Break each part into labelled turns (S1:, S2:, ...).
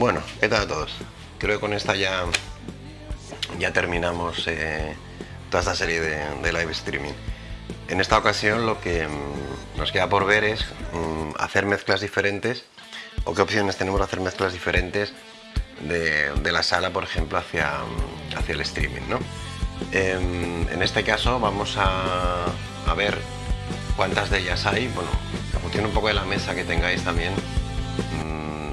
S1: Bueno, ¿qué tal a todos? Creo que con esta ya, ya terminamos eh, toda esta serie de, live streaming. En esta ocasión lo que mm, nos queda por ver es mm, hacer mezclas diferentes o qué opciones tenemos de hacer mezclas diferentes de, la sala, por ejemplo, hacia, mm, hacia el streaming. ¿no? En, en, este caso vamos a, a ver cuántas de ellas hay. Bueno, en función un poco de la mesa que tengáis también,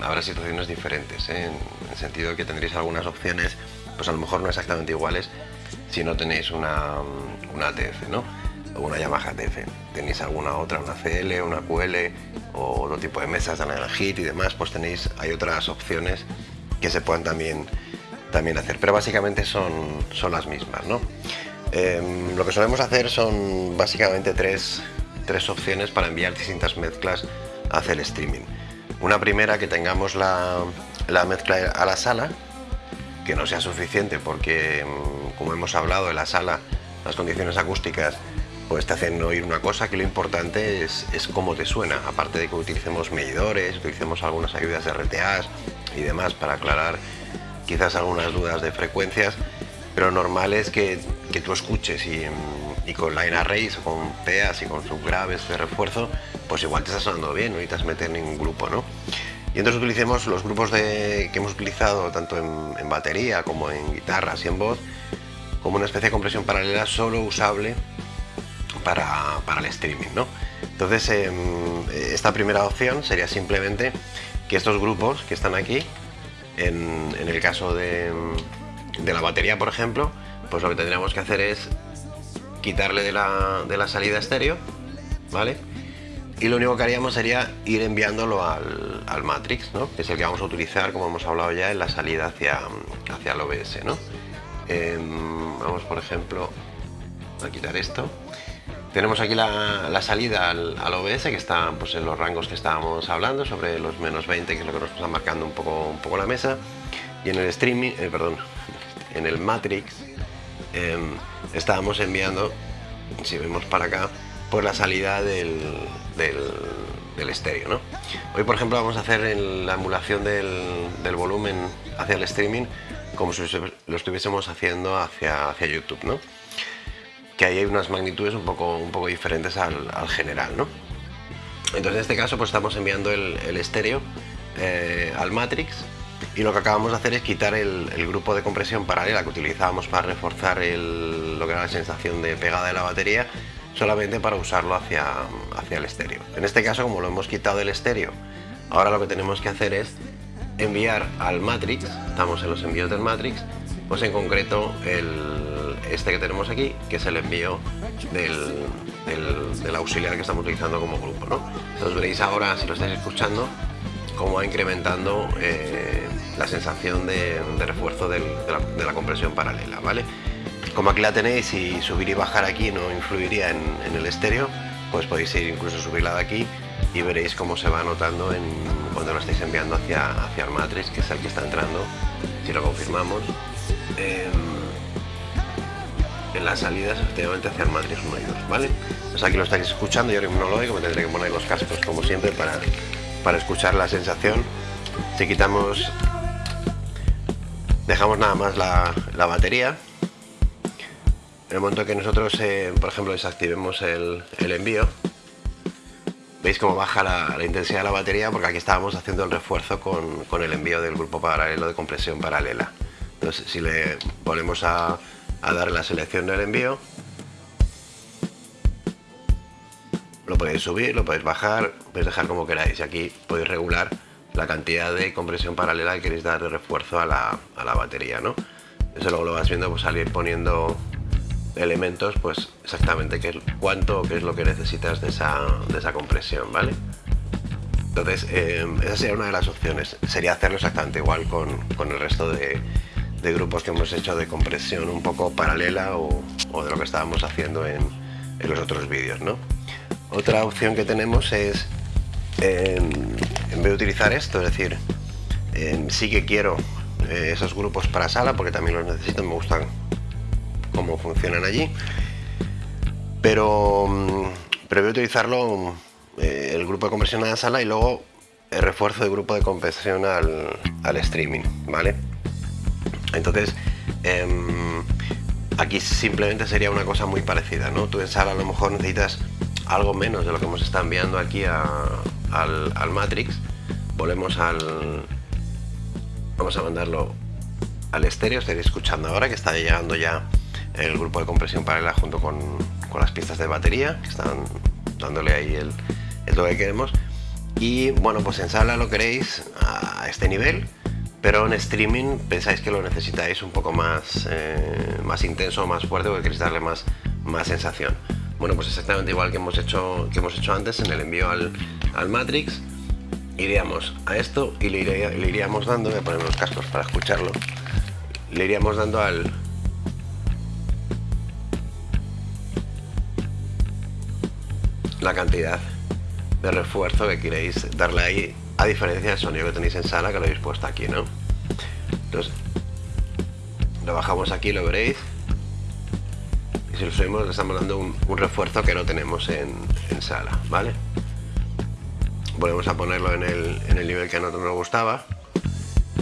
S1: habrá situaciones diferentes, ¿eh? en el sentido que tendréis algunas opciones, pues a lo mejor no exactamente iguales, si no tenéis una, una TF, ¿no? O una Yamaha TF. Tenéis alguna otra, una CL, una QL o otro tipo de mesas de Hit y demás, pues tenéis, hay otras opciones que se puedan también, también hacer, pero básicamente son, son las mismas, ¿no? Em, lo que solemos hacer son básicamente tres, tres opciones para enviar distintas mezclas hacia el streaming. Una primera que tengamos la, mezcla a la sala, que no sea suficiente porque, mm, como hemos hablado, en la sala las condiciones acústicas pues te hacen oír una cosa que lo importante es, es cómo te suena, aparte de que utilicemos medidores, utilicemos algunas ayudas de RTAs y demás para aclarar quizás algunas dudas de frecuencias, pero normal es que, que tú escuches y, y con line arrays, con PEAs y con subgraves de refuerzo, pues igual te está sonando bien, no necesitas meter ningún grupo, ¿no? Y entonces utilicemos los grupos de, que hemos utilizado tanto en, batería como en guitarras y en voz como una especie de compresión paralela solo usable para, el streaming, ¿no? Entonces em, esta primera opción sería simplemente que estos grupos que están aquí, en, el caso de, de, la batería por ejemplo, pues lo que tendríamos que hacer es quitarle de la, de la salida estéreo, ¿vale? y lo único que haríamos sería ir enviándolo al, Matrix, ¿no? que es el que vamos a utilizar, como hemos hablado ya, en la salida hacia, hacia el OBS. ¿no? Em, vamos, por ejemplo, a quitar esto. Tenemos aquí la, salida al, OBS, que está pues, en los rangos que estábamos hablando, sobre los menos 20, que es lo que nos está marcando un poco, un poco la mesa. Y en el streaming, eh, perdón, en el Matrix, em, estábamos enviando, si vemos para acá, por la salida del, del, estéreo. ¿no? Hoy, por ejemplo, vamos a hacer la emulación del, volumen hacia el streaming como si lo estuviésemos haciendo hacia, hacia YouTube, ¿no? que ahí hay unas magnitudes un poco, un poco diferentes al, general. ¿no? Entonces, en este caso, pues estamos enviando el, estéreo eh, al Matrix y lo que acabamos de hacer es quitar el, grupo de compresión paralela que utilizábamos para reforzar lo que era la sensación de pegada de la batería solamente para usarlo hacia, hacia el estéreo. En este caso, como lo hemos quitado del estéreo, ahora lo que tenemos que hacer es enviar al Matrix, estamos en los envíos del Matrix, pues en concreto el, este que tenemos aquí, que es el envío del, del, auxiliar que estamos utilizando como grupo. ¿no? Entonces veréis ahora, si lo estáis escuchando, cómo va incrementando eh, la sensación de, refuerzo de la, compresión paralela. ¿vale? Como aquí la tenéis y subir y bajar aquí no influiría en, el estéreo, pues podéis ir incluso subirla de aquí y veréis cómo se va notando en, cuando lo estáis enviando hacia, hacia el matrix, que es el que está entrando, si lo confirmamos, en, las salidas efectivamente hacia el matrix 1 y 2, ¿vale? Pues aquí lo estáis escuchando, yo no lo oigo, me tendré que poner los cascos como siempre para, para escuchar la sensación. Si quitamos, dejamos nada más la, la batería, en el momento que nosotros, eh, por ejemplo, desactivemos el, envío, veis cómo baja la, intensidad de la batería porque aquí estábamos haciendo el refuerzo con, el envío del grupo paralelo de compresión paralela. Entonces, si le ponemos a, a dar la selección del envío, lo podéis subir, lo podéis bajar, podéis dejar como queráis. Y aquí podéis regular la cantidad de compresión paralela que queréis dar de refuerzo a la, batería. ¿no? Eso luego lo vas viendo pues, salir poniendo elementos, pues exactamente qué, cuánto qué es lo que necesitas de esa, de esa compresión, ¿vale? Entonces, em, esa sería una de las opciones. Sería hacerlo exactamente igual con, el resto de, grupos que hemos hecho de compresión un poco paralela o, de lo que estábamos haciendo en, los otros vídeos, ¿no? Otra opción que tenemos es, em, en vez de utilizar esto, es decir, sí que quiero eh, esos grupos para sala porque también los necesito, me gustan cómo funcionan allí. Pero, mm, pero voy a utilizarlo eh, el grupo de conversión a la sala y luego el refuerzo de grupo de compresión al, streaming, ¿vale? Entonces, em, aquí simplemente sería una cosa muy parecida, ¿no? Tú en sala a lo mejor necesitas algo menos de lo que hemos estado enviando aquí al, al Matrix. Volvemos al... Vamos a mandarlo al estéreo, estaréis escuchando ahora que está llegando ya el grupo de compresión paralela junto con, con las pistas de batería que están dándole ahí el, el que queremos y bueno pues en sala lo queréis a este nivel pero en streaming pensáis que lo necesitáis un poco más, eh, más intenso, más fuerte porque queréis darle más, más sensación bueno pues exactamente igual que hemos hecho, que hemos hecho antes en el envío al, al Matrix iríamos a esto y le, iríamos dando, voy a poner los cascos para escucharlo le iríamos dando al la cantidad de refuerzo que queréis darle ahí a diferencia del sonido que tenéis en sala que lo habéis puesto aquí no entonces lo bajamos aquí lo veréis y si lo subimos le estamos dando un, refuerzo que no tenemos en, sala vale volvemos a ponerlo en el, en el nivel que a nosotros nos gustaba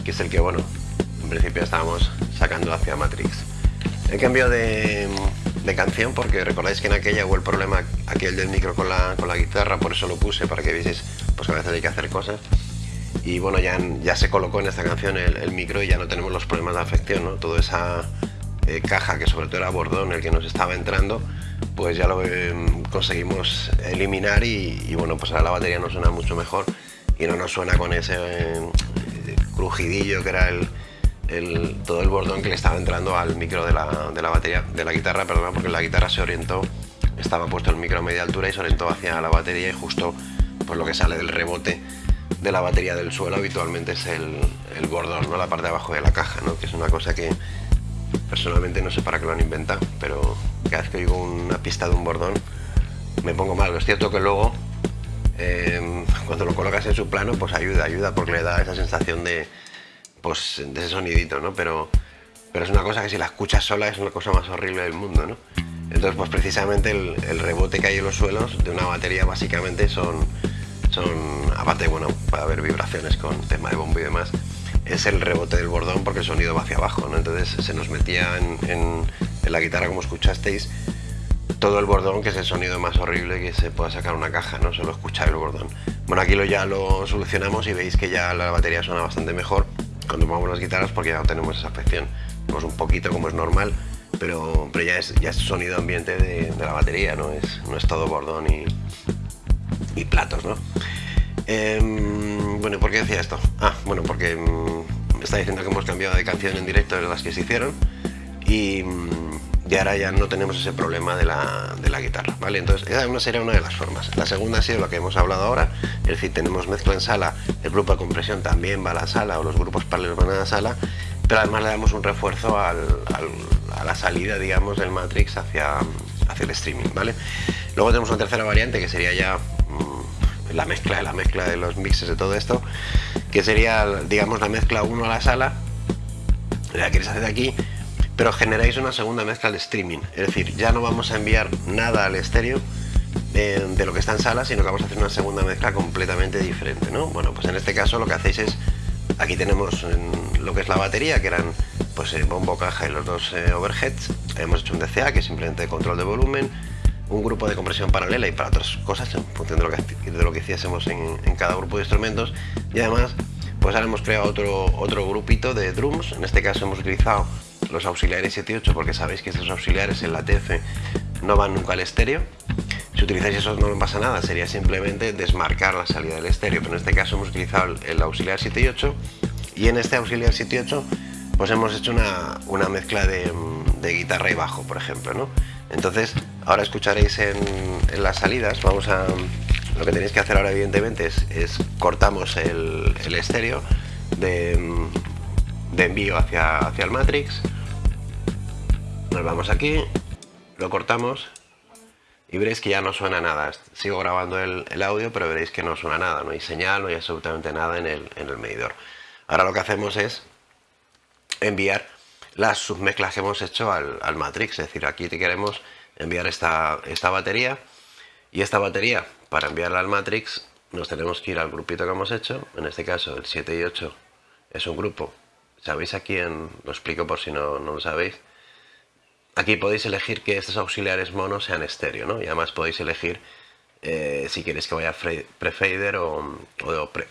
S1: que es el que bueno en principio estábamos sacando hacia Matrix. He cambio de, canción porque recordáis que en aquella hubo el problema aquel del micro con la, con la guitarra, por eso lo puse, para que vieseis pues, que a veces hay que hacer cosas. Y bueno, ya, ya se colocó en esta canción el, micro y ya no tenemos los problemas de afección, ¿no? Toda esa eh, caja que sobre todo era bordón el que nos estaba entrando, pues ya lo em, conseguimos eliminar y, bueno, pues ahora la batería nos suena mucho mejor y no nos suena con ese eh, crujidillo que era el, todo el bordón que le estaba entrando al micro de la, de la batería, de la guitarra, perdón, porque la guitarra se orientó, estaba puesto el micro a media altura y se orientó hacia la batería y justo pues lo que sale del rebote de la batería del suelo habitualmente es el, el bordón, ¿no? la parte de abajo de la caja, ¿no? que es una cosa que personalmente no sé para qué lo han inventado, pero cada vez que oigo una pista de un bordón me pongo mal. Es cierto que luego eh, cuando lo colocas en su plano pues ayuda, ayuda porque le da esa sensación de, pues, de ese sonidito, ¿no? Pero, pero es una cosa que si la escuchas sola es una cosa más horrible del mundo, ¿no? Entonces, pues precisamente el, rebote que hay en los suelos de una batería básicamente son, son aparte, bueno, puede haber vibraciones con tema de bombo y demás, es el rebote del bordón porque el sonido va hacia abajo, ¿no? Entonces se nos metía en, en, la guitarra, como escuchasteis, todo el bordón, que es el sonido más horrible que se pueda sacar una caja, ¿no? Solo escuchar el bordón. Bueno, aquí lo, ya lo solucionamos y veis que ya la batería suena bastante mejor cuando pongamos las guitarras porque ya tenemos esa afección. Tenemos un poquito como es normal, pero, pero ya, es, ya es sonido ambiente de, la batería, no es, no es todo bordón y, y platos, ¿no? Em, bueno, ¿por qué decía esto? Ah, bueno, porque me está diciendo que hemos cambiado de canción en directo de las que se hicieron y y ahora ya no tenemos ese problema de la, de la guitarra, ¿vale? Entonces esa sería una de las formas. La segunda ha sido lo que hemos hablado ahora, es decir, tenemos mezcla en sala, el grupo de compresión también va a la sala o los grupos paralelos van a la sala, pero además le damos un refuerzo al, a la salida, digamos, del Matrix hacia, hacia el streaming, ¿vale? Luego tenemos una tercera variante que sería ya mm, la mezcla de la mezcla de los mixes de todo esto, que sería, digamos, la mezcla 1 a la sala, la quieres hacer aquí, pero generáis una segunda mezcla de streaming. Es decir, ya no vamos a enviar nada al estéreo de, lo que está en sala, sino que vamos a hacer una segunda mezcla completamente diferente, ¿no? Bueno, pues en este caso lo que hacéis es, aquí tenemos lo que es la batería, que eran pues el bombo, caja y los dos eh, overheads. Hemos hecho un DCA, que es simplemente control de volumen, un grupo de compresión paralela y para otras cosas, en función de lo que, hiciésemos en, cada grupo de instrumentos. Y además, pues ahora hemos creado otro, otro grupito de drums, en este caso hemos utilizado los auxiliares 7 y 8 porque sabéis que estos auxiliares en la TF no van nunca al estéreo. Si utilizáis esos no pasa nada, sería simplemente desmarcar la salida del estéreo, pero en este caso hemos utilizado el auxiliar 7 y 8 y en este auxiliar 7 y 8 pues hemos hecho una, una mezcla de, de, guitarra y bajo, por ejemplo, ¿no? Entonces, ahora escucharéis en, las salidas, vamos a... Lo que tenéis que hacer ahora evidentemente es, cortamos el, el estéreo de, envío hacia, hacia el Matrix nos vamos aquí, lo cortamos y veréis que ya no suena nada. Sigo grabando el, audio, pero veréis que no suena nada, no hay señal, no hay absolutamente nada en el, en el medidor. Ahora lo que hacemos es enviar las submezclas que hemos hecho al, al Matrix, es decir, aquí te queremos enviar esta, esta batería. Y esta batería para enviarla al Matrix nos tenemos que ir al grupito que hemos hecho, en este caso el 7 y 8 es un grupo, sabéis aquí en, lo explico por si no, no lo sabéis, aquí podéis elegir que estos auxiliares monos sean estéreo, ¿no? Y además podéis elegir eh, si queréis que vaya pre-fader o,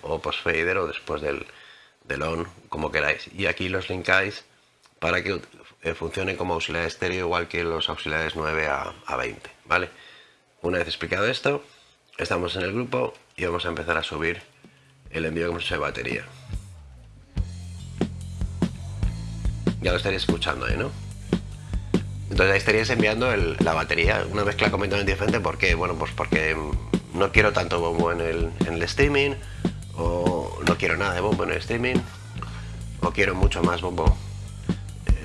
S1: o, post-fader o después del, del, on, como queráis. Y aquí los linkáis para que eh, funcione como auxiliar estéreo igual que los auxiliares 9 a, a 20, ¿vale? Una vez explicado esto, estamos en el grupo y vamos a empezar a subir el envío que hemos hecho de batería. Ya lo estaréis escuchando ahí, ¿no? Entonces ahí estaríais enviando la batería, una mezcla completamente diferente. ¿Por qué? Bueno, pues porque no quiero tanto bombo en el, en el streaming, o no quiero nada de bombo en el streaming, o quiero mucho más bombo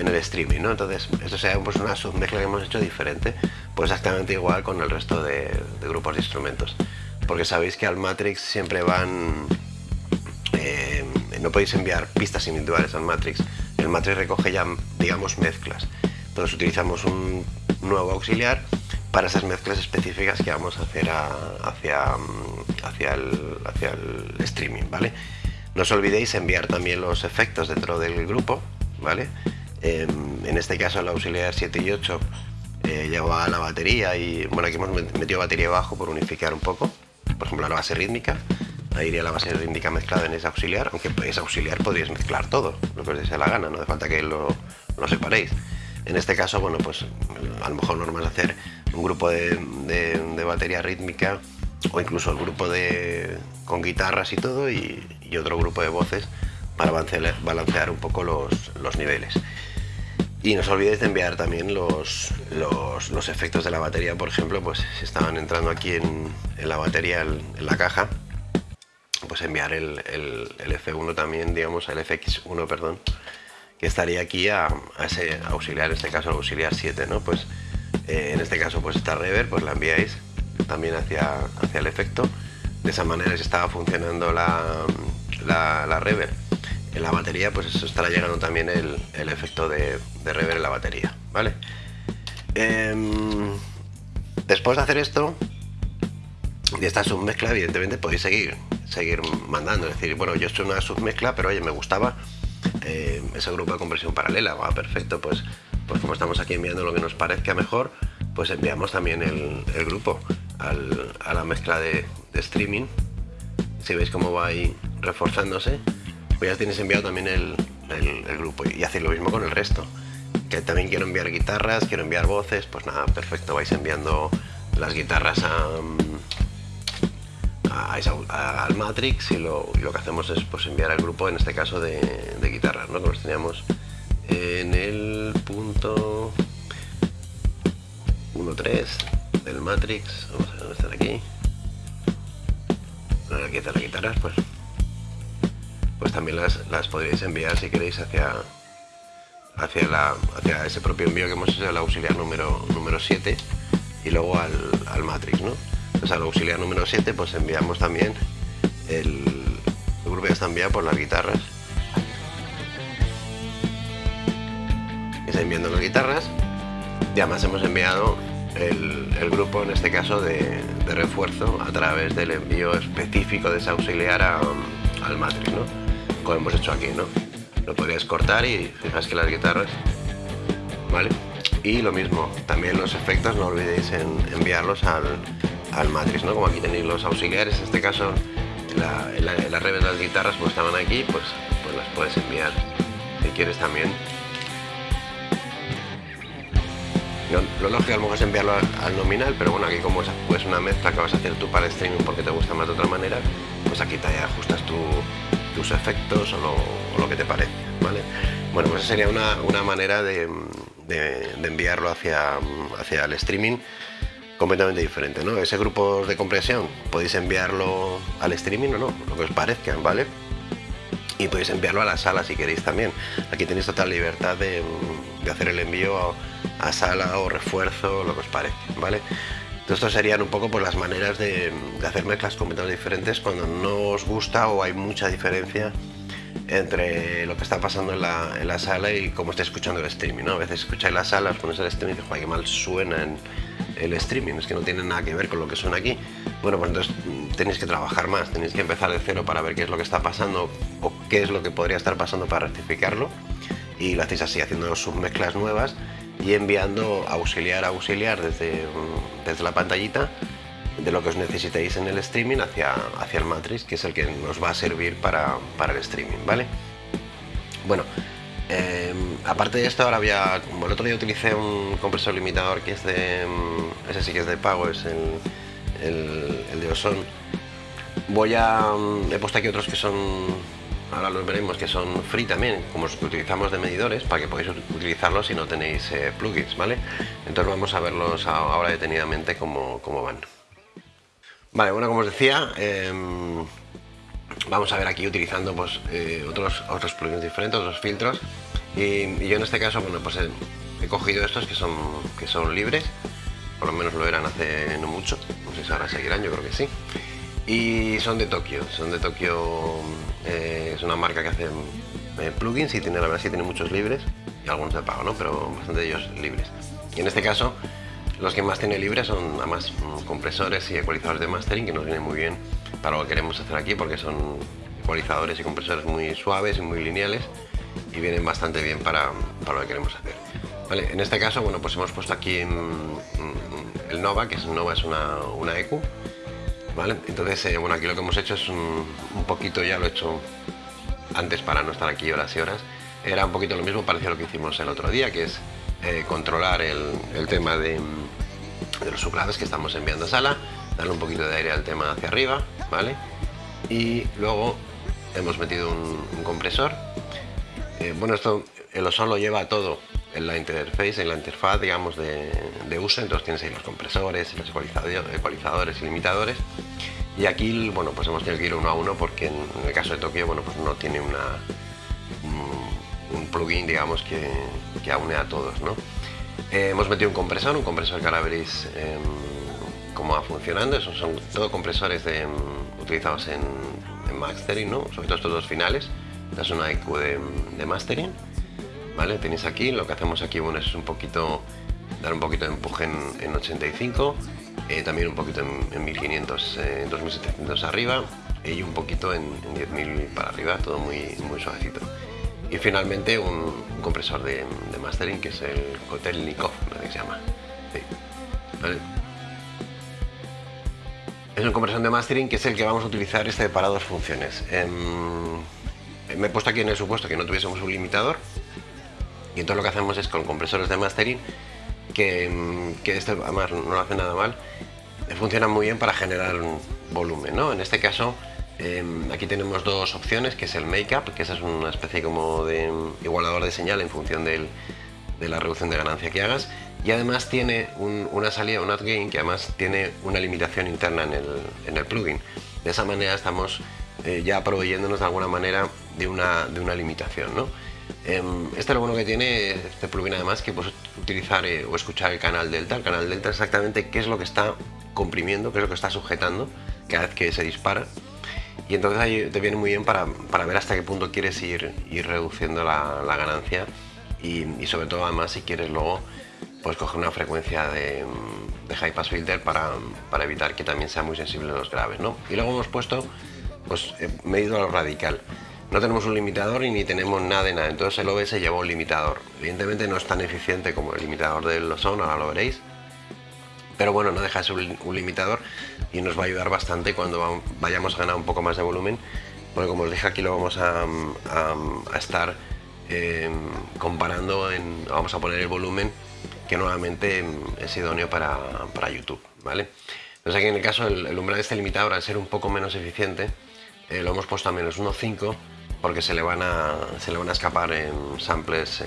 S1: en el streaming, ¿no? Entonces, esto sería pues, una submezcla que hemos hecho diferente, pues exactamente igual con el resto de, grupos de instrumentos. Porque sabéis que al Matrix siempre van... Eh, no podéis enviar pistas individuales al Matrix. El Matrix recoge ya, digamos, mezclas. Entonces utilizamos un nuevo auxiliar para esas mezclas específicas que vamos a hacer hacia, hacia, el, hacia el streaming, ¿vale? No os olvidéis enviar también los efectos dentro del grupo, ¿vale? Em, en este caso el auxiliar 7 y 8 eh, lleva la batería y bueno aquí hemos metido batería abajo por unificar un poco. Por ejemplo la base rítmica. Ahí iría la base rítmica mezclada en ese auxiliar aunque ese auxiliar podríais mezclar todo lo que os dé la gana no hace falta que lo, lo, separéis. En este caso bueno pues a lo mejor normal hacer un grupo de, batería rítmica o incluso el grupo de con guitarras y todo y, otro grupo de voces para balancear, un poco los niveles y no os olvidéis de enviar también los, los, efectos de la batería, por ejemplo, pues si estaban entrando aquí en, la batería, en la caja, pues enviar el, F1 también, digamos, el FX1, perdón, que estaría aquí a, ese auxiliar, en este caso el auxiliar 7, ¿no? Pues eh, en este caso, pues esta reverb, pues la enviáis también hacia, hacia el efecto. De esa manera, si estaba funcionando la, la, la reverb en la batería, pues eso estará llegando también el, efecto de, de, rever en la batería, ¿vale? Em, después de hacer esto, de esta submezcla, evidentemente podéis seguir, seguir mandando. Es decir, bueno, yo he hecho una submezcla, pero oye, me gustaba eh, ese grupo de compresión paralela. Va, perfecto, pues, pues como estamos aquí enviando lo que nos parezca mejor, pues enviamos también el, grupo a la mezcla de, de streaming. Si veis cómo va ahí reforzándose pues ya tienes enviado también el, grupo y hacéis lo mismo con el resto. Que también quiero enviar guitarras, quiero enviar voces, pues nada, perfecto, vais enviando las guitarras a, al Matrix y lo, que hacemos es pues enviar al grupo, en este caso de, guitarras, ¿no? que los teníamos en el punto 1.3 del Matrix, vamos a ver aquí. Aquí están las guitarras, pues pues también las, las podréis enviar si queréis hacia, hacia, la, hacia ese propio envío que hemos hecho al auxiliar número, número 7 y luego al, al Matrix, ¿no? Pues al auxiliar número 7 pues enviamos también el, el grupo ya está enviado por las guitarras. Está enviando las guitarras y además hemos enviado el, el, grupo en este caso de, refuerzo a través del envío específico de ese auxiliar al Matrix, ¿no? Como hemos hecho aquí, ¿no? Lo podrías cortar y fijáis que las guitarras, ¿vale? Y lo mismo, también los efectos no olvidéis en enviarlos al, al Matrix, ¿no? Como aquí tenéis los auxiliares, en este caso la, la, las de las guitarras pues estaban aquí, pues, pues las puedes enviar si quieres también. lo lógico a lo mejor es enviarlo al, nominal, pero bueno, aquí como es pues una mezcla que vas a hacer tú para el streaming porque te gusta más de otra manera, pues aquí te ajustas tu, tus efectos o lo, que te parece, ¿vale? Bueno, pues sería una, manera de, enviarlo hacia, hacia el streaming completamente diferente, ¿no? Ese grupo de compresión podéis enviarlo al streaming o no, lo que os parezca, ¿vale? Y podéis enviarlo a la sala si queréis también. Aquí tenéis total libertad de, hacer el envío a, sala o refuerzo, lo que os parezca, ¿vale? Estos serían un poco por las maneras de, hacer mezclas completamente diferentes cuando no os gusta o hay mucha diferencia entre lo que está pasando en la, sala y cómo estáis escuchando el streaming. ¿no? A veces escucháis la sala, os ponéis el streaming y dices, qué mal suena el, streaming, es que no tiene nada que ver con lo que suena aquí. Bueno, pues entonces mm, tenéis que trabajar más, tenéis que empezar de cero para ver qué es lo que está pasando o qué es lo que podría estar pasando para rectificarlo. Y lo hacéis así, haciendo submezclas nuevas y enviando auxiliar a auxiliar desde, mm, desde la pantallita de lo que os necesitéis en el streaming hacia, hacia el matrix, que es el que nos va a servir para, para el streaming, ¿vale? Bueno, Em, aparte de esto, ahora había, como el otro día utilicé un compresor limitador que es de, mm, ese sí que es de pago, es el, el, de Oson. Voy a, mm, he puesto aquí otros que son, ahora los veremos, que son free también, como los que utilizamos de medidores, para que podáis utilizarlos si no tenéis eh, plugins, ¿vale? Entonces vamos a verlos ahora detenidamente cómo, cómo van. Vale, bueno, como os decía, em, vamos a ver aquí utilizando pues, eh, otros, otros plugins diferentes, otros filtros. Y, yo en este caso, bueno, pues he, cogido estos que son, que son libres, por lo menos lo eran hace no mucho, no sé si ahora seguirán, yo creo que sí. Y son de Tokio, son de Tokio, eh, es una marca que hace eh, plugins y tiene, la verdad sí tiene muchos libres, y algunos de pago, ¿no? Pero bastante de ellos libres. Y en este caso, los que más tiene libres son además mm, compresores y ecualizadores de mastering que nos vienen muy bien para lo que queremos hacer aquí porque son ecualizadores y compresores muy suaves y muy lineales y vienen bastante bien para, para lo que queremos hacer. Vale, en este caso, bueno, pues hemos puesto aquí el Nova, que es Nova es una, una EQ, ¿vale? Entonces, eh, bueno, aquí lo que hemos hecho es un, poquito, ya lo he hecho antes para no estar aquí horas y horas, era un poquito lo mismo, parecía lo que hicimos el otro día, que es eh, controlar el, tema de, de los subgraves que estamos enviando a sala, darle un poquito de aire al tema hacia arriba, ¿vale? Y luego hemos metido un, compresor. Eh, bueno, esto el Oson lo lleva todo en la interface, en la interfaz, digamos, de, uso. Entonces tienes ahí los compresores, los ecualizadores y limitadores. Y aquí, bueno, pues hemos tenido que ir uno a uno porque en, el caso de Tokio, bueno, pues no tiene una, un, plugin, digamos, que, que aúne a todos. Eh, hemos metido un compresor, un compresor que ahora veréis cómo va funcionando. Esos son todos compresores mm, utilizados en, mastering, ¿no? sobre todo estos dos finales. Esta es una IQ de, mastering. Tenéis aquí, lo que hacemos aquí bueno, es un poquito dar un poquito de empuje en, 85, eh, también un poquito en, 1500, eh, 2700 arriba y un poquito en, 10.000 para arriba, todo muy, muy suavecito. Y finalmente un, compresor de, mastering que es el Kotelnikov, que se llama. Es un compresor de mastering que es el que vamos a utilizar este para dos funciones. Em, me he puesto aquí en el supuesto que no tuviésemos un limitador y entonces lo que hacemos es con compresores de mastering que, que este además no lo hace nada mal funciona muy bien para generar volumen ¿no? en este caso em, aquí tenemos dos opciones que es el make-up que esa es una especie como de igualador de señal en función de la reducción de ganancia que hagas y además tiene una salida, un gain que además tiene una limitación interna en el, plugin. De esa manera estamos eh, ya proveyéndonos de alguna manera de una, de una limitación. ¿no? Em, este es lo bueno que tiene este plugin además que puedes utilizar eh, o escuchar el canal delta. El canal delta exactamente qué es lo que está comprimiendo, qué es lo que está sujetando cada vez que se dispara. Y entonces ahí te viene muy bien para, ver hasta qué punto quieres ir, ir reduciendo la, ganancia y, sobre todo además si quieres luego pues coger una frecuencia de, high pass filter para, evitar que también sea muy sensible los graves. ¿no? Y luego hemos puesto, pues he medido lo radical. No tenemos un limitador y ni tenemos nada de nada, entonces el OBS lleva un limitador. Evidentemente no es tan eficiente como el limitador del Ozone, ahora lo veréis. Pero bueno, no deja de ser un, limitador y nos va a ayudar bastante cuando vayamos a ganar un poco más de volumen. Porque como os dije aquí lo vamos a, estar eh, comparando, en, vamos a poner el volumen que nuevamente es idóneo para, para YouTube. ¿vale? Entonces aquí en el caso el, umbral de este limitador al ser un poco menos eficiente eh, lo hemos puesto a menos 1.5 porque se le, van a, se le van a escapar en samples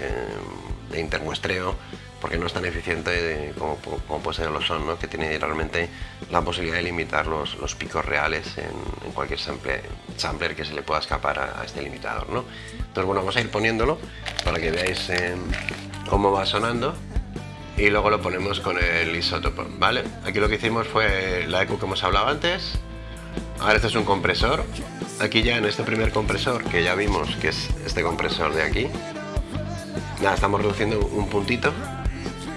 S1: de intermuestreo porque no es tan eficiente como, como, puede ser los son, que tiene realmente la posibilidad de limitar los, los picos reales en, cualquier sample, sampler que se le pueda escapar a, este limitador. ¿no? Entonces bueno, vamos a ir poniéndolo para que veáis eh, cómo va sonando y luego lo ponemos con el isótopo, ¿vale? Aquí lo que hicimos fue la EQ que hemos hablado antes. Ahora este es un compresor. Aquí ya en este primer compresor, que ya vimos que es este compresor de aquí. Nada, estamos reduciendo un puntito,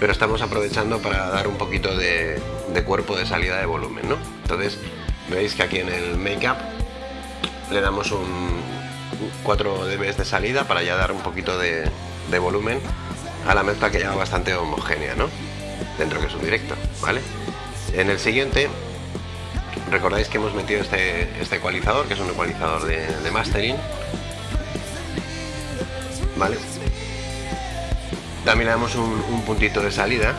S1: pero estamos aprovechando para dar un poquito de, cuerpo de salida de volumen, ¿no? Entonces, veis que aquí en el Makeup le damos un 4 dB de salida para ya dar un poquito de, volumen a la mezcla que ya bastante homogénea, ¿no? Dentro que es un directo, ¿vale? En el siguiente, recordáis que hemos metido este, este ecualizador, que es un ecualizador de, mastering, ¿vale? También le damos un, puntito de salida,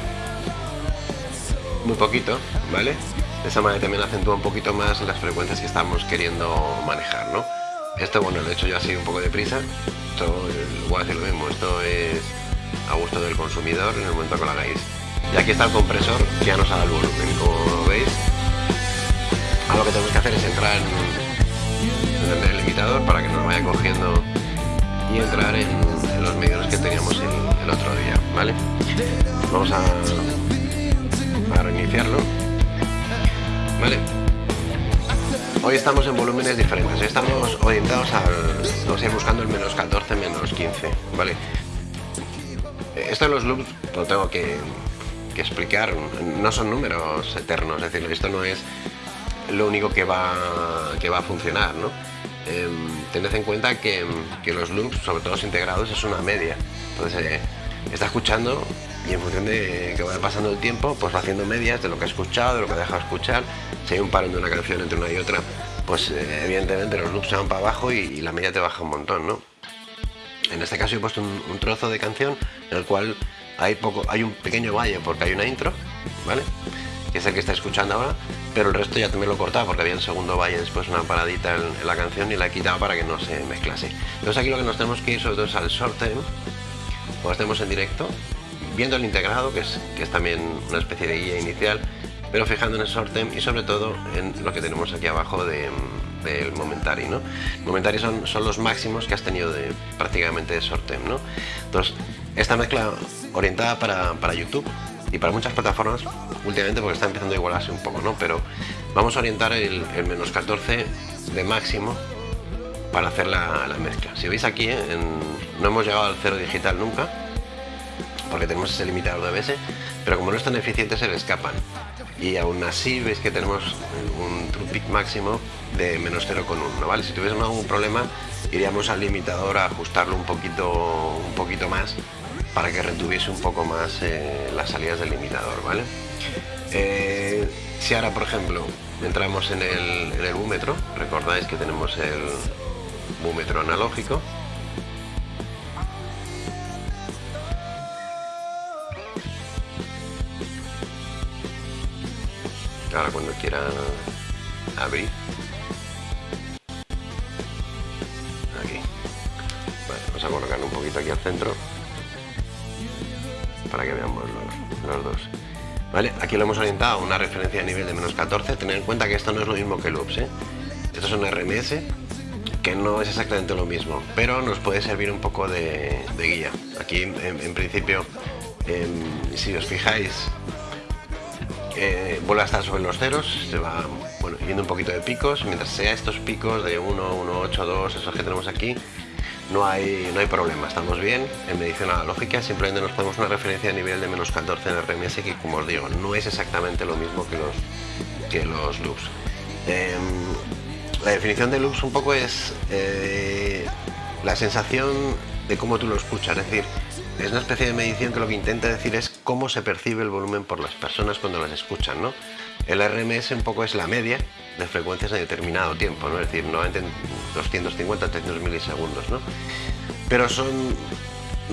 S1: muy poquito, ¿vale? De esa manera también acentúa un poquito más las frecuencias que estamos queriendo manejar, ¿no? Esto, bueno, lo he hecho yo así un poco de prisa. Esto, voy a decir lo mismo, esto es a gusto del consumidor en el momento que lo hagáis. Y aquí está el compresor que ya nos ha dado el volumen, como veis. Lo que tenemos que hacer es entrar en, el limitador para que nos vaya cogiendo y entrar en, los medios que teníamos el, otro día, ¿vale? Vamos a, a reiniciarlo, ¿vale? Hoy estamos en volúmenes diferentes, estamos orientados al... vamos a ir buscando el menos 14, menos 15, ¿vale? Esto de los loops lo tengo que, explicar, no son números eternos, es decir, esto no es lo único que va, que va a funcionar, ¿no? Em, tened en cuenta que, los loops, sobre todo los integrados, es una media. Entonces, eh, está escuchando y en función de que vaya pasando el tiempo, pues va haciendo medias de lo que ha escuchado, de lo que ha dejado escuchar. Si hay un paro de una canción entre una y otra, pues eh, evidentemente los loops se van para abajo y, la media te baja un montón, ¿no? En este caso he puesto un, trozo de canción en el cual hay, poco, hay un pequeño valle porque hay una intro, ¿vale? Que es el que está escuchando ahora, pero el resto ya también lo he cortado porque había un segundo valle después una paradita en, la canción y la he quitado para que no se mezclase. Entonces aquí lo que nos tenemos que ir sobre todo es al time, cuando estemos en directo, viendo el integrado, que es, que es también una especie de guía inicial, pero fijando en el sortem y sobre todo en lo que tenemos aquí abajo del momentary. ¿no? Momentary son, son los máximos que has tenido prácticamente de sortem. ¿no? Entonces, esta mezcla orientada para, para, YouTube y para muchas plataformas, últimamente porque está empezando a igualarse un poco, ¿no? pero vamos a orientar el, menos 14 de máximo para hacer la, la mezcla. Si veis aquí, no hemos llegado al cero digital nunca, porque tenemos ese limitador de ABS, pero como no es tan eficiente se le escapan. Y aún así veis que tenemos un true máximo de menos 0,1, ¿vale? Si tuviésemos algún problema iríamos al limitador a ajustarlo un poquito, un poquito más para que retuviese un poco más eh, las salidas del limitador, ¿vale? Eh, si ahora, por ejemplo, entramos en el, en búmetro, recordáis que tenemos el búmetro analógico, ahora cuando quiera abrir. Aquí. Vamos a colocarlo un poquito aquí al centro para que veamos los, dos ¿Vale? Aquí lo hemos orientado a una referencia a nivel de menos 14. Tener en cuenta que esto no es lo mismo que loops. ¿eh? Esto es un RMS que no es exactamente lo mismo, pero nos puede servir un poco de, guía. Aquí, en, principio, em, si os fijáis, eh, vuelve a estar sobre los ceros, se va bueno, yendo un poquito de picos, mientras sea estos picos de 1, 1, 8, 2, esos que tenemos aquí, no hay, no hay problema, estamos bien en medición analógica, simplemente nos ponemos una referencia a nivel de menos 14 en RMS que como os digo, no es exactamente lo mismo que los, que los loops. Em, la definición de loops un poco es eh, la sensación de cómo tú lo escuchas, es decir, es una especie de medición que lo que intenta decir es cómo se percibe el volumen por las personas cuando las escuchan, ¿no? El RMS un poco es la media de frecuencias en determinado tiempo, ¿no? Es decir, no en 250, 300 milisegundos, ¿no? Pero son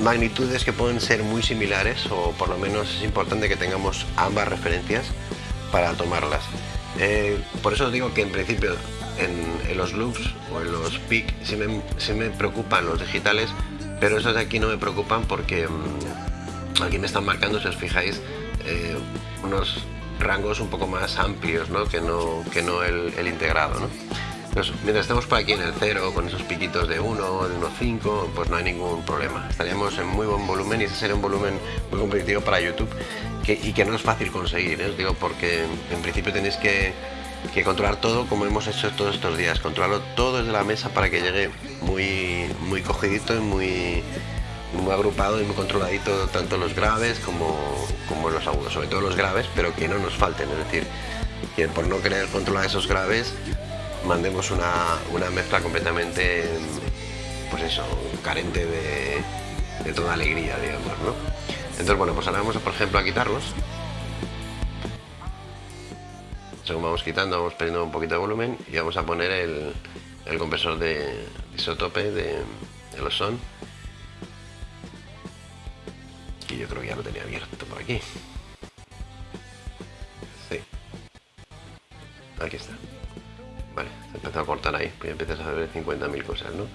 S1: magnitudes que pueden ser muy similares o por lo menos es importante que tengamos ambas referencias para tomarlas. Eh, por eso digo que en principio en, los loops o en los peak sí me, sí me preocupan los digitales pero esos de aquí no me preocupan porque mm, aquí me están marcando, si os fijáis, eh, unos rangos un poco más amplios ¿no? que no, que no el, integrado. ¿no? mientras estemos por aquí en el 0, con esos piquitos de 1, de 1.5, pues no hay ningún problema. Estaríamos en muy buen volumen y ese sería un volumen muy competitivo para YouTube y que no es fácil conseguir, ¿eh? digo, porque en principio tenéis que que controlar todo como hemos hecho todos estos días, controlarlo todo desde la mesa para que llegue muy, muy cogidito y muy, muy agrupado y muy controladito tanto los graves como, como los agudos, sobre todo los graves, pero que no nos falten, es decir, que por no querer controlar esos graves mandemos una, una mezcla completamente, pues eso, carente de, de toda alegría, digamos, ¿no? Entonces, bueno, pues ahora vamos, por ejemplo, a quitarlos. Según vamos quitando, vamos perdiendo un poquito de volumen y vamos a poner el, el compresor de isotope de, de los son. Yo creo que ya lo tenía abierto por aquí. Sí. Aquí está. Vale, se empezó a cortar ahí, pues ya empiezas a ver 50.000 cosas, ¿no?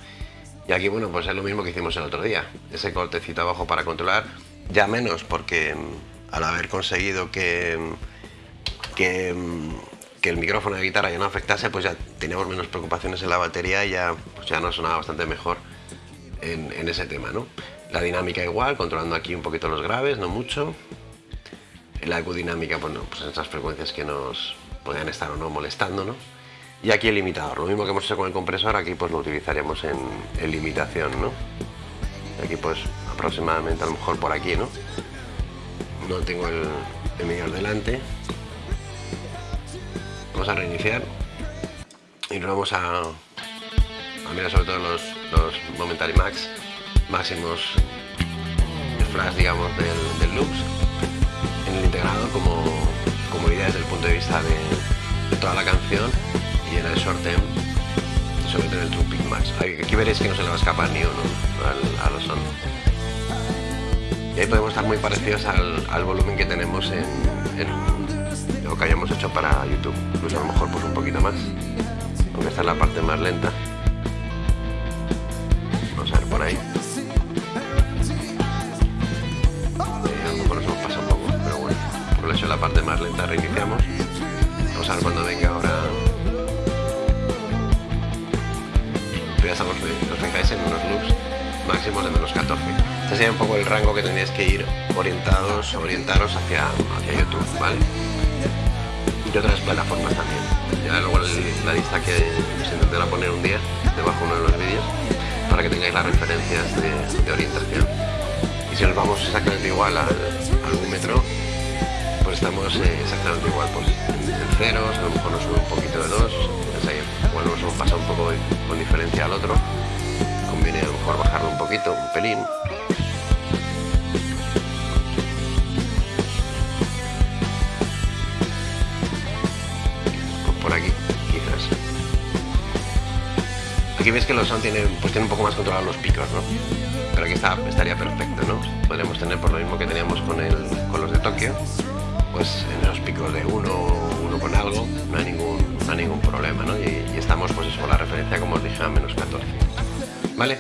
S1: Y aquí, bueno, pues es lo mismo que hicimos el otro día. Ese cortecito abajo para controlar, ya menos porque mm, al haber conseguido que, mm, que, mm, que, el micrófono de guitarra ya no afectase, pues ya teníamos menos preocupaciones en la batería y ya, pues ya nos sonaba bastante mejor en, en ese tema, ¿no? La dinámica igual, controlando aquí un poquito los graves, no mucho. La ecodinámica, bueno, pues esas frecuencias que nos podían estar o no molestando. Y aquí el limitador, lo mismo que hemos hecho con el compresor, aquí pues lo utilizaríamos en, limitación, ¿no? Aquí pues aproximadamente a lo mejor por aquí, ¿no? No tengo el, el delante. Vamos a reiniciar y nos vamos a, a mirar sobre todo los, los Momentary Max máximos flash, digamos, del, del loops en el integrado como, como idea desde el punto de vista de, toda la canción y en el short term sobre todo en el True Max. Aquí veréis que no se le va a escapar ni uno al, a los son. Y ahí podemos estar muy parecidos al, volumen que tenemos en, en, lo que hayamos hecho para YouTube. Pues a lo mejor pues un poquito más, aunque esta es la parte más lenta. Reiniciamos. Vamos a ver cuando venga ahora. Ya estamos, os fijáis en unos loops máximos de menos 14. Este sería un poco el rango que tenéis que ir orientados, orientaros hacia, hacia YouTube, ¿vale? Y otras plataformas también. Luego la lista que se intentará poner un día debajo uno de los vídeos para que tengáis las referencias de, orientación. Y si nos vamos exactamente igual al, al metro, pues estamos eh, exactamente igual, pues en ceros, a lo mejor nos sube un poquito de dos, pues ahí, igual nos hemos pasado un poco con diferencia al otro, conviene a lo mejor bajarlo un poquito, un pelín. Pues por aquí, quizás. Aquí veis que los sound tienen, pues tienen un poco más controlados los picos, ¿no? Pero aquí está, estaría perfecto, ¿no? Podríamos tener por lo mismo que teníamos con, el, con los de Tokio, pues en los picos de uno, uno con algo, no hay ningún, no hay ningún problema, ¿no? Y, estamos pues eso, la referencia como os dije a menos 14. ¿Vale?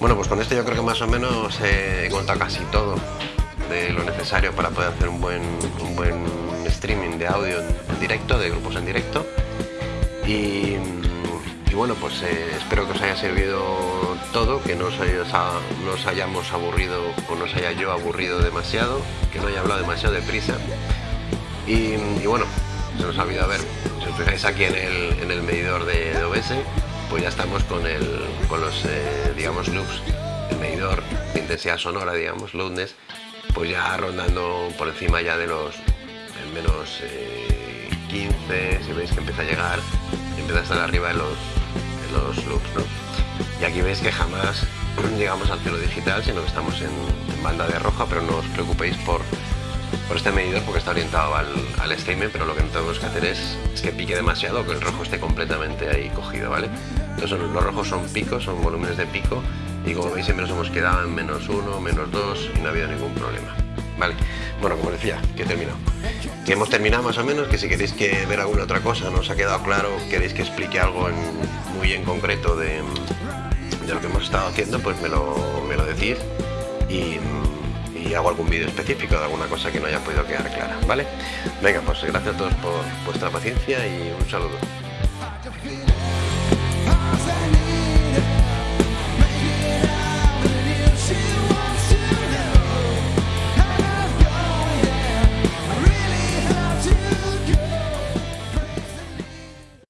S1: Bueno, pues con esto yo creo que más o menos he contado casi todo de lo necesario para poder hacer un buen, un buen streaming de audio en directo, de grupos en directo. Y, y bueno, pues eh, espero que os haya servido todo, que no os, haya, no os hayamos aburrido o no os haya yo aburrido demasiado, que no haya hablado demasiado deprisa. Y, bueno, se nos ha olvidado ver, si os fijáis aquí en el, en el medidor de, de, OBS, pues ya estamos con, el, con los, eh, digamos, loops, el medidor de intensidad sonora, digamos, loudness, pues ya rondando por encima ya de los en menos eh, 15, si veis que empieza a llegar, empieza a estar arriba de los, los loops, ¿no? Y aquí veis que jamás llegamos al cielo digital, sino que estamos en, en banda de roja, pero no os preocupéis por por este medidor porque está orientado al, al statement, pero lo que no tenemos que hacer es, que pique demasiado que el rojo esté completamente ahí cogido, ¿vale? Entonces los rojos son picos, son volúmenes de pico y como veis siempre nos hemos quedado en menos uno, menos dos y no ha habido ningún problema. Vale, bueno, como decía, que he terminado. Que hemos terminado más o menos, que si queréis que ver alguna otra cosa, no os ha quedado claro, queréis que explique algo muy en concreto de, de, lo que hemos estado haciendo, pues me lo, me lo decís y hago algún vídeo específico de alguna cosa que no haya podido quedar clara, ¿vale? Venga, pues gracias a todos por vuestra paciencia y un saludo.